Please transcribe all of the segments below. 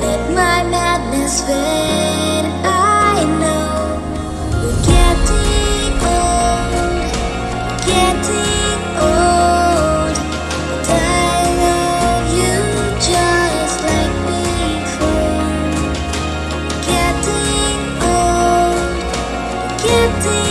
let my madness fade. Getting old.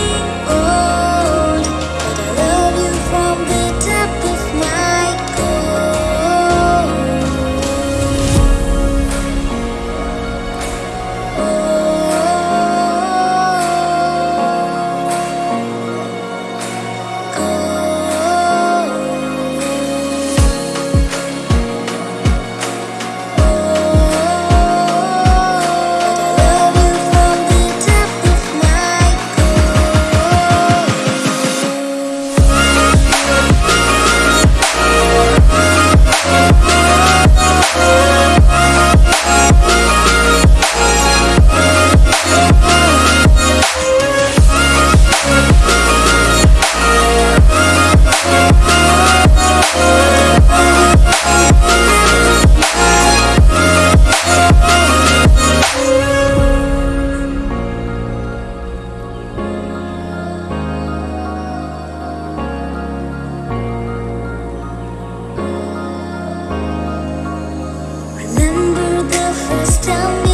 First time we